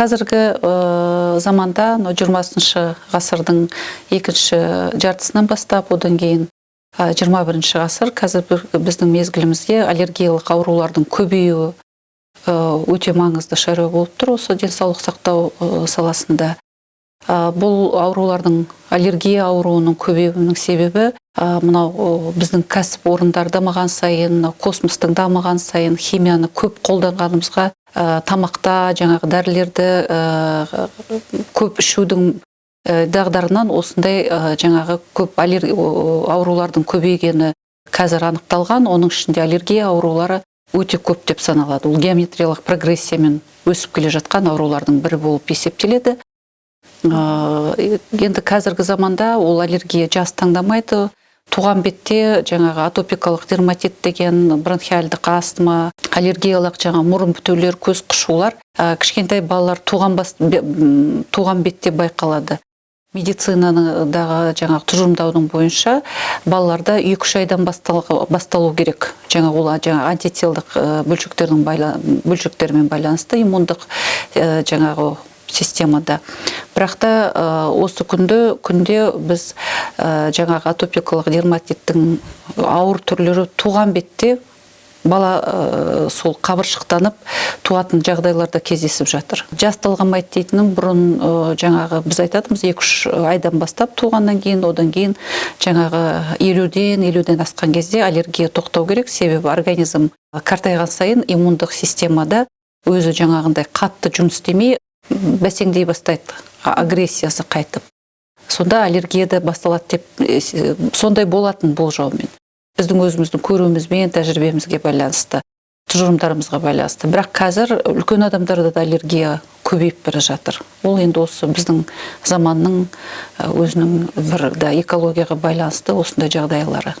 қазіргі э, заманда мына жиырмасыншы ғасырдың екінші жартысынан бастап одан кейін жиырма бірінші ғасыр қазір біздің мезгілімізде аллергиялық аурулардың көбеюі э, өте маңызды шаруа болып тұр осы денсаулық сақтау э, саласында. Ә, бұл аурулардың аллергия ауруының көбеюінің себебі ә, мынау біздің кәсіп орындар дамыған сайын мынау космостың дамыған сайын химияны көп қолданғанымызға ә, тамақта жаңағы дәрілерді ә, көп ішудің ә, дағдарынан осындай жаңағы көп аурулардың көбейгені қазір анықталған. Оның ішінде аллергия аурулары өте көп деп саналады. Ол геометриялық прогрессиямен өсіп келе жатқан аурулардың бірі болып есептеледі. Э, енді қазіргі заманда ол аллергия жас таңдамайды. Туған бетте жаңағы атопикалық дерматит деген бронхиальдық астма аллергиялық жаңа мұрын бітеулер көз қышулар ә, кішкентай балалар туған, бас, туған бетте байқалады. Медицинадағы жаңағы тұжырымдаудың бойынша балаларда екі үш айдан бастал- басталу керек. Жаңа ол жаңа антителдық ә, бөлшектердің бөлшектермен байланысты иммундық ә, жаңағы системада. Бірақ та осы күнді күнде біз жаңағы атопикалық дерматиттің ауыр түрлері туған бетте бала ә, сол қабыршықтанып туатын жағдайларда кездесіп жатыр. Жас талғамайды дейтінім бұрын ә, жаңағы біз айтатынбыз екі үш айдан бастап туғаннан кейін одан кейін жаңағы елуден елуден асқан кезде аллергия тоқтау керек. Себебі организм қартайған сайын иммундық системада өзі жаңағындай қатты жұмыс істемей бәсеңдей бастайды агрессиясы қайтып. Сонда аллергия да басталады деп э, с- сондай болатын болжаумен біздің өзіміздің көруімізбен тәжірибемізге байланысты тұжырымдарымызға байланысты. Бірақ қазір үлкен адамдарда да аллергия көбейіп бара жатыр. Ол енді осы біздің заманның э, өзінің бір да экологияға байланысты осындай жағдайлары.